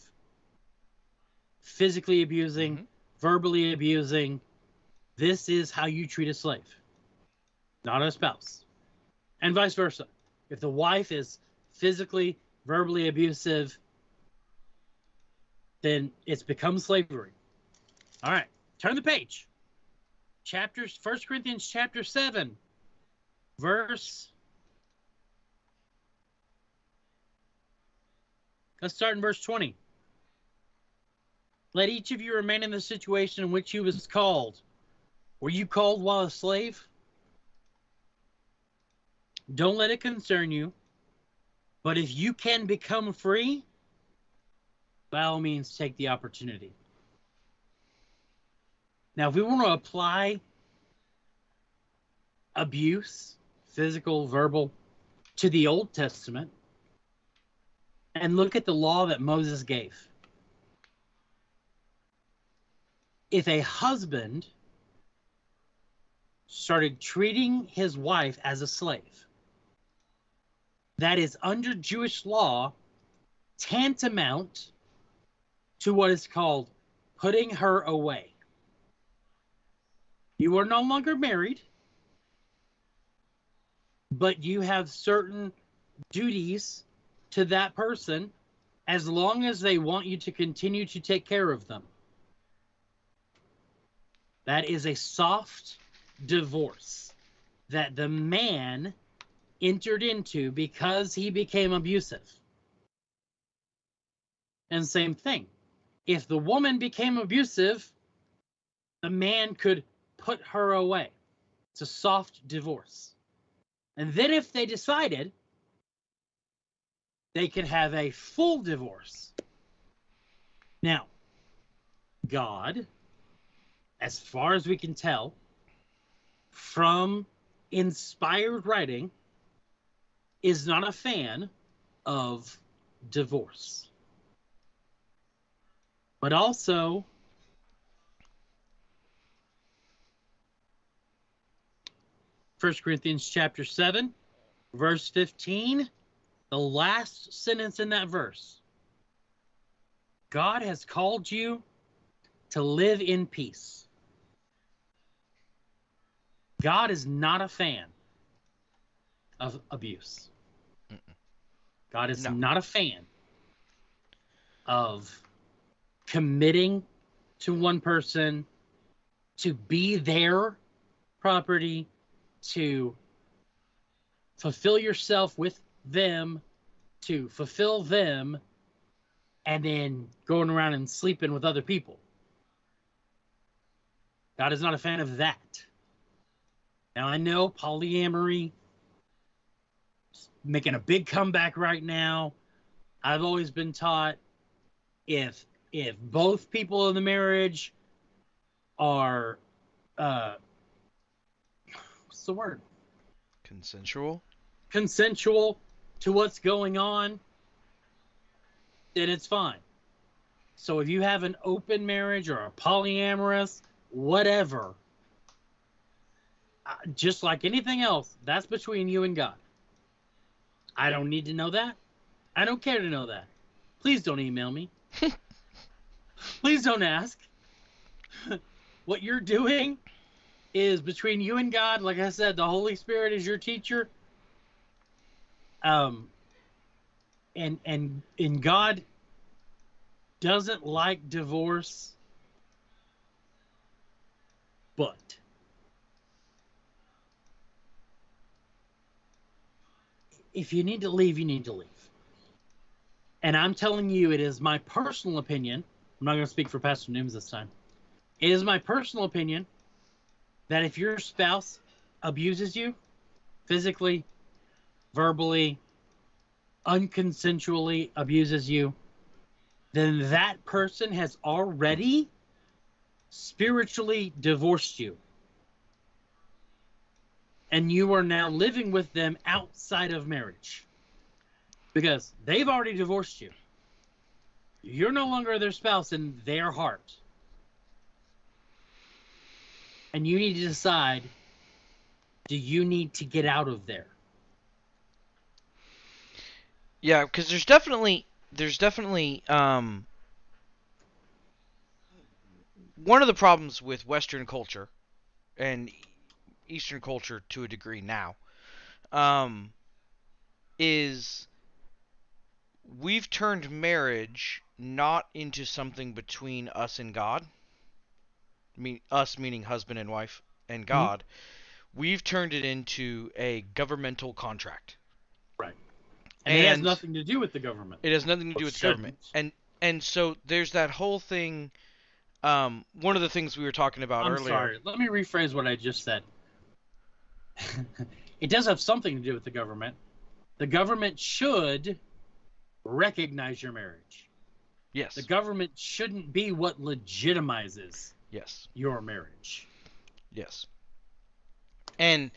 Physically abusing, Mhm. verbally abusing. This is how you treat a slave, not a spouse. And vice versa. If the wife is physically, verbally abusive, then it's become slavery. All right, turn the page. Chapters, First Corinthians chapter 7, verse. Let's start in verse 20. Let each of you remain in the situation in which he was called. Were you called while a slave? Don't let it concern you. But if you can become free, by all means, take the opportunity. Now, if we want to apply abuse, physical, verbal, to the Old Testament, and look at the law that Moses gave. If a husband started treating his wife as a slave, that is under Jewish law tantamount to what is called putting her away. You are no longer married, but you have certain duties to that person as long as they want you to continue to take care of them. That is a soft divorce that the man entered into because he became abusive. And same thing. If the woman became abusive, the man could put her away. It's a soft divorce. And then if they decided they could have a full divorce. Now, God, as far as we can tell from inspired writing, is not a fan of divorce. But also, First Corinthians chapter 7, verse 15, the last sentence in that verse. God has called you to live in peace. God is not a fan of abuse. God is No. not a fan of committing to one person to be their property, to fulfill yourself with them, to fulfill them, and then going around and sleeping with other people. God is not a fan of that. Now I know polyamory is making a big comeback right now. I've always been taught if if both people in the marriage are uh what's the word? Consensual. consensual to what's going on, then it's fine. So if you have an open marriage or a polyamorous, whatever, just like anything else, that's between you and God. I don't need to know that. I don't care to know that. Please don't email me. Please don't ask. what you're doing is between you and God. Like I said, the Holy Spirit is your teacher. Um, and and and God doesn't like divorce, but if you need to leave, you need to leave. And I'm telling you, it is my personal opinion. I'm not going to speak for Pastor Nooms this time. It is my personal opinion that if your spouse abuses you physically, verbally, unconsensually abuses you, then that person has already spiritually divorced you. And you are now living with them outside of marriage because they've already divorced you. You're no longer their spouse in their heart. And you need to decide do you need to get out of there? Yeah, because there's definitely there's definitely um one of the problems with Western culture and Eastern culture to a degree now um is we've turned marriage not into something between us and God. mean us meaning husband and wife and God. We've turned it into a governmental contract. Right. And, it has nothing to do with the government. It has nothing to do with the government. And and so there's that whole thing um one of the things we were talking about I'm earlier. sorry. Let me rephrase what I just said. it does have something to do with the government. The government should recognize your marriage. Yes. The government shouldn't be what legitimizes yes. your marriage. Yes. And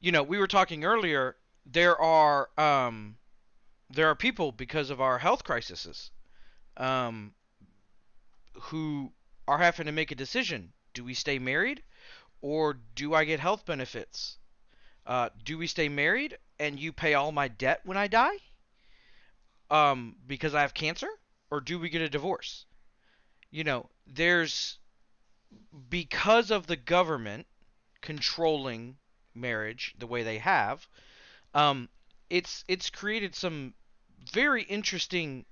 you know, we were talking earlier there are um there are people because of our health crises um who are having to make a decision. Do we stay married or do I get health benefits? Uh, do we stay married and you pay all my debt when I die? Um, because I have cancer? Or do we get a divorce? You know, there's because of the government controlling marriage the way they have, um, it's it's created some very interesting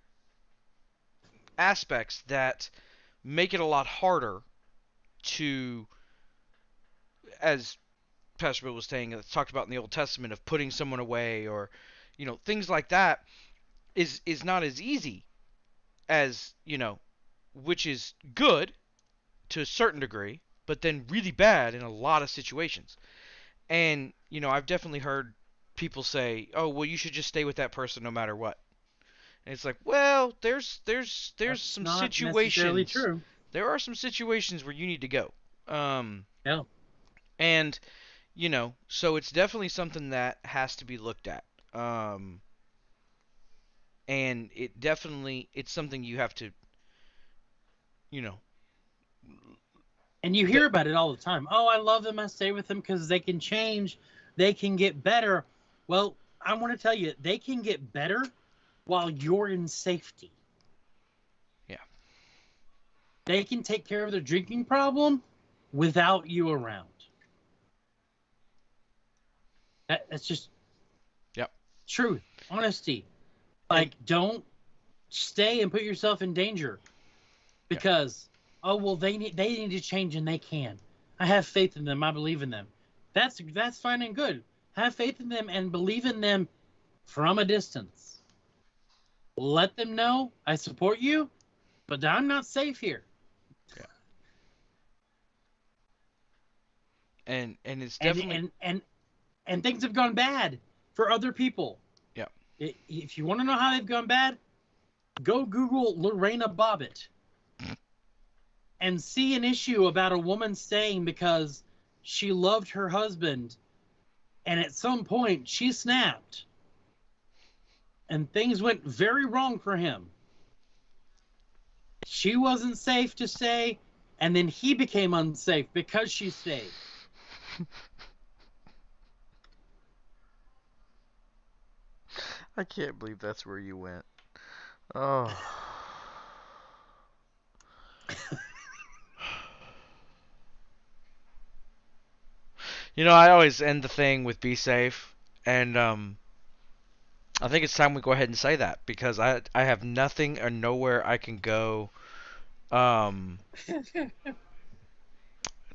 aspects that make it a lot harder to, as Pastor Bill was saying, it's talked about in the Old Testament of putting someone away or, you know, things like that, is is not as easy as you know, which is good to a certain degree, but then really bad in a lot of situations. And you know, I've definitely heard people say, "Oh, well, you should just stay with that person no matter what." And it's like, well, there's there's there's That's some not necessarily situations. True. There are some situations where you need to go. Um, Yeah. and you know, so it's definitely something that has to be looked at. Um, and it definitely it's something you have to, you know, And you hear about it all the time. Oh, I love them. I stay with them because they can change. They can get better. Well, I want to tell you, they can get better while you're in safety. Yeah. They can take care of their drinking problem without you around. That, that's just Yep. truth, honesty. Like, don't stay and put yourself in danger because oh well they need they need to change and they can. I have faith in them. I believe in them. That's that's fine and good. Have faith in them and believe in them from a distance. Let them know I support you, but I'm not safe here. and and it's definitely and and and things have gone bad for other people. Yeah. If you want to know how they've gone bad, go Google Lorena Bobbitt and see an issue about a woman saying because she loved her husband and at some point she snapped and things went very wrong for him. She wasn't safe to stay, and then he became unsafe because she stayed. I can't believe that's where you went. Oh. you know, I always end the thing with be safe and um I think it's time we go ahead and say that because I I have nothing or nowhere I can go um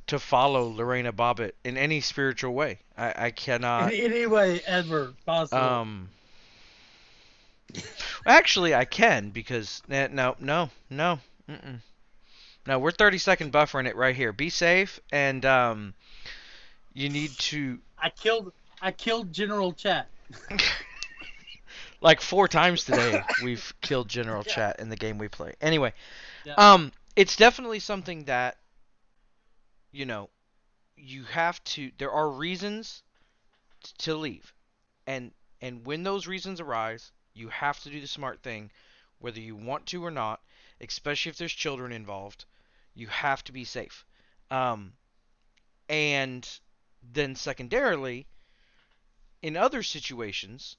to follow Lorena Bobbitt in any spiritual way. I I cannot in any way ever possible. um. Actually, I can because eh, no, no, no, mm-mm. no. We're 30 second buffering it right here. Be safe, and um, you need to I killed I killed General Chat. like four times today. We've killed General Yeah. Chat in the game we play. Anyway, Yeah. um, it's definitely something that you know you have to. There are reasons to leave, and and when those reasons arise, you have to do the smart thing, whether you want to or not. Especially if there's children involved, you have to be safe. Um, and then secondarily, in other situations,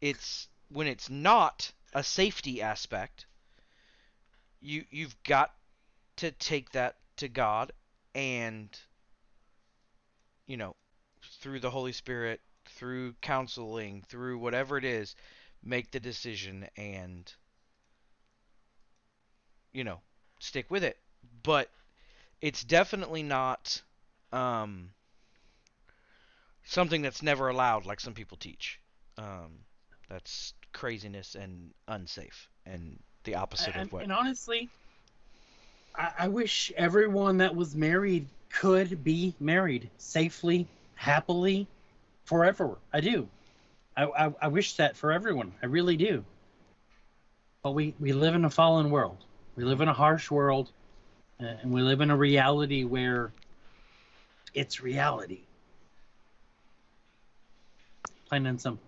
it's when it's not a safety aspect, you you've got to take that to God and you know through the Holy Spirit, through counseling, through whatever it is, make the decision and you know stick with it. But it's definitely not um, something that's never allowed, like some people teach. Um, that's craziness and unsafe, and the opposite And, of what. and honestly, I, I wish everyone that was married could be married safely, happily, forever. I do. I, I, I wish that for everyone. I really do. But we, we live in a fallen world. We live in a harsh world, uh, and we live in a reality where it's reality. Plain and simple.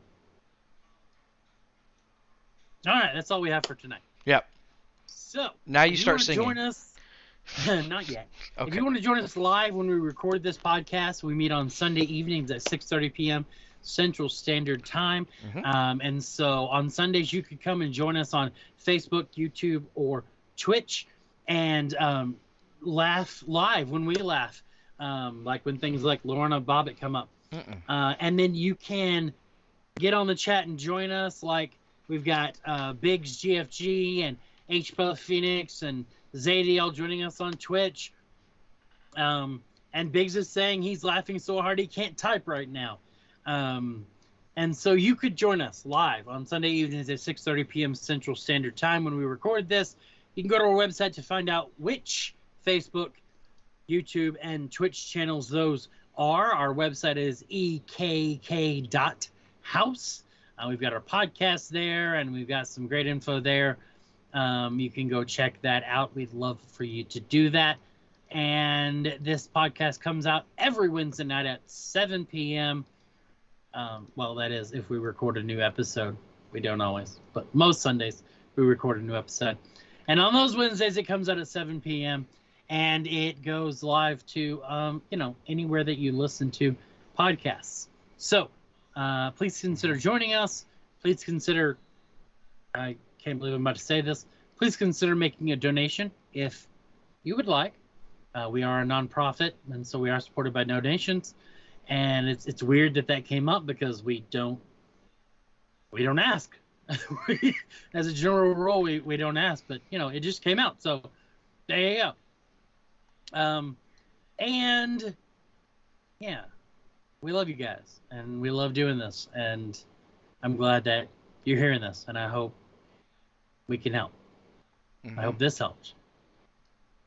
All right, that's all we have for tonight. Yep. So Now you start wanna singing. Join us. Not yet. Okay. If you want to join us live when we record this podcast, we meet on Sunday evenings at 6:30 p.m. Central Standard Time. Mhm. Um, and so on Sundays, you could come and join us on Facebook, YouTube, or Twitch, and um, laugh live when we laugh, um, like when things like Lorna Bobbitt come up. Uh, and then you can get on the chat and join us. Like we've got uh, Biggs GFG and H Phoenix and Zadiel joining us on Twitch. Um, and Biggs is saying he's laughing so hard he can't type right now. Um, and so you could join us live on Sunday evenings at 6:30 p.m. Central Standard Time when we record this. You can go to our website to find out which Facebook, YouTube, and Twitch channels those are. Our website is ekk.house. Uh, we've got our podcast there, and we've got some great info there. Um, you can go check that out. We'd love for you to do that. And this podcast comes out every Wednesday night at 7 p.m. Um, well, that is if we record a new episode. We don't always, but most Sundays we record a new episode. And on those Wednesdays, it comes out at 7 p.m. and it goes live to, um, you know, anywhere that you listen to podcasts. So uh, please consider joining us. Please consider, I can't believe I'm about to say this, please consider making a donation if you would like. Uh, we are a nonprofit, and so we are supported by donations. And it's it's weird that that came up because we don't we don't ask. As a general rule, we, we don't ask, but you know it just came out, so there you go. Um, and yeah, we love you guys, and we love doing this, and I'm glad that you're hearing this, and I hope we can help. Mhm. I hope this helps.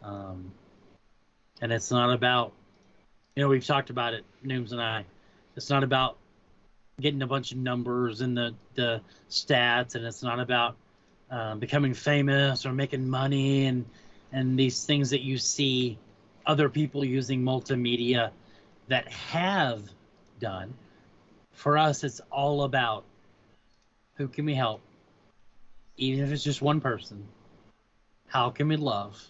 Um, and it's not about, you know, we've talked about it, Nooms and I. It's not about getting a bunch of numbers and the the stats, and it's not about um, becoming famous or making money and and these things that you see other people using multimedia that have done. For us, it's all about who can we help, even if it's just one person. How can we love?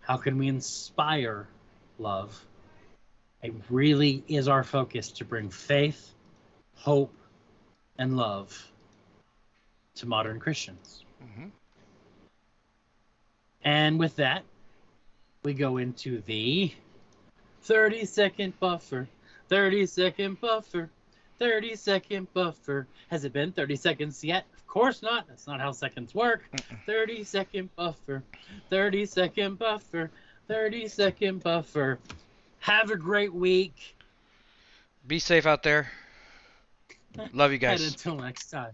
How can we inspire love? It really is our focus to bring faith, hope, and love to modern Christians. Mhm. And with that, we go into the 30 second buffer. 30 second buffer. 30 second buffer. Has it been 30 seconds yet? Of course not. That's not how seconds work. 30 second buffer. 30 second buffer. 30 second buffer. Have a great week. Be safe out there. Love you And guys. until next time.